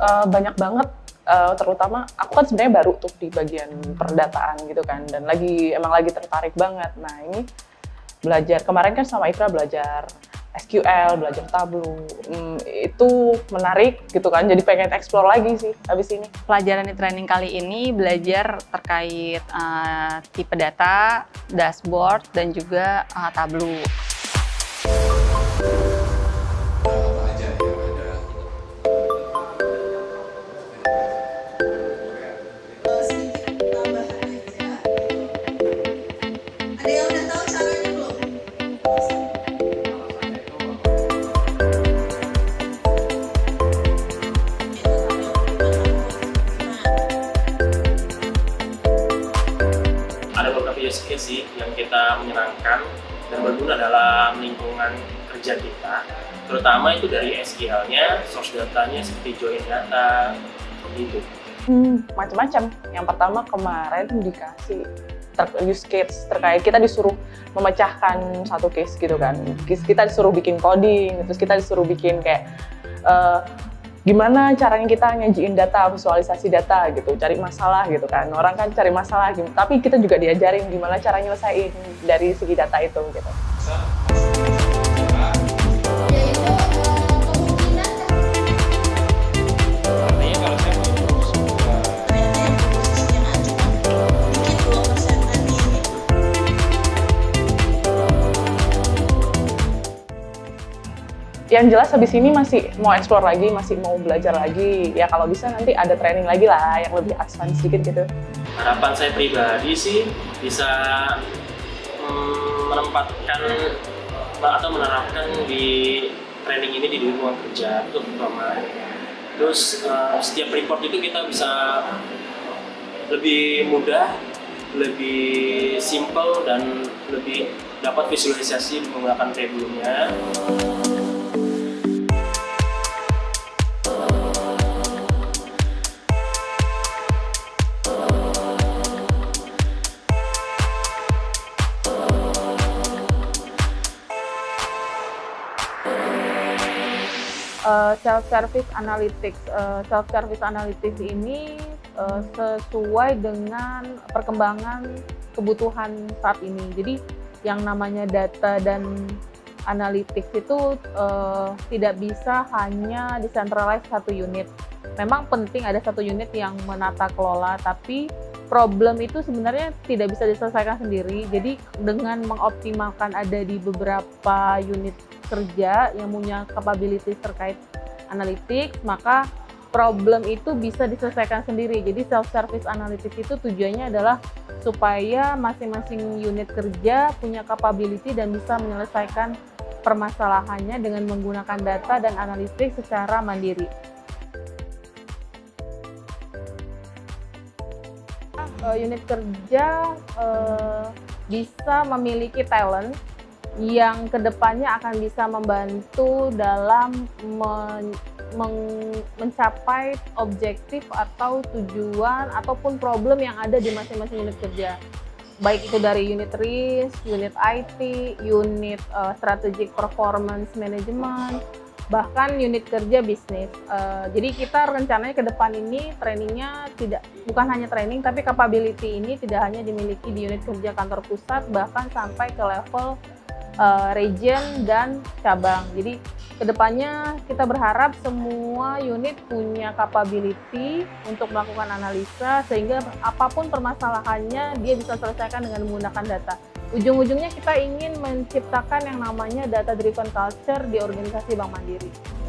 uh, banyak banget uh, terutama aku kan sebenarnya baru tuh di bagian perdataan gitu kan dan lagi emang lagi tertarik banget nah ini belajar kemarin kan sama Itra belajar SQL, belajar Tableau, hmm, itu menarik gitu kan, jadi pengen explore lagi sih habis ini. Pelajaran di training kali ini belajar terkait uh, tipe data, dashboard, dan juga uh, Tableau. Use case sih yang kita menyenangkan dan berguna dalam lingkungan kerja kita terutama itu dari SQL-nya, source datanya seperti join data, begitu. Hmm, macam-macam. Yang pertama kemarin dikasih ter use case terkait kita disuruh memecahkan satu case gitu kan. Case kita disuruh bikin coding, terus kita disuruh bikin kayak uh, gimana caranya kita nyajiin data, visualisasi data gitu, cari masalah gitu kan. Orang kan cari masalah, gitu. tapi kita juga diajarin gimana cara nyelesain dari segi data itu gitu. Yang jelas habis ini masih mau explore lagi, masih mau belajar lagi. Ya kalau bisa nanti ada training lagi lah yang lebih advance sedikit gitu. Harapan saya pribadi sih bisa hmm, menempatkan atau menerapkan di training ini di lingkungan kerja itu terutama. Terus uh, setiap report itu kita bisa lebih mudah, lebih simple dan lebih dapat visualisasi menggunakan tabelnya. Uh, self service analytics. Uh, eh, self service analytics ini uh, sesuai dengan perkembangan kebutuhan saat ini. Jadi yang namanya data dan analytics itu uh, tidak bisa hanya decentralized satu unit memang penting ada satu unit yang menata kelola tapi problem itu sebenarnya tidak bisa diselesaikan sendiri jadi dengan mengoptimalkan ada di beberapa unit kerja yang punya capabilities terkait analitik, maka problem itu bisa diselesaikan sendiri. Jadi self-service analytics itu tujuannya adalah supaya masing-masing unit kerja punya capability dan bisa menyelesaikan permasalahannya dengan menggunakan data dan analitik secara mandiri. Uh, unit kerja uh, bisa memiliki talent yang ke depannya akan bisa membantu dalam men, men, mencapai objektif atau tujuan ataupun problem yang ada di masing-masing unit kerja. Baik itu dari unit risk, unit IT, unit uh, strategic performance management, bahkan unit kerja bisnis. Uh, jadi kita rencananya ke depan ini trainingnya tidak bukan hanya training tapi capability ini tidak hanya dimiliki di unit kerja kantor pusat bahkan sampai ke level uh, region dan cabang. Jadi ke depannya kita berharap semua unit punya capability untuk melakukan analisa sehingga apa pun permasalahannya dia bisa selesaikan dengan menggunakan data. Ujung-ujungnya kita ingin menciptakan yang namanya data driven culture di organisasi Bank Mandiri.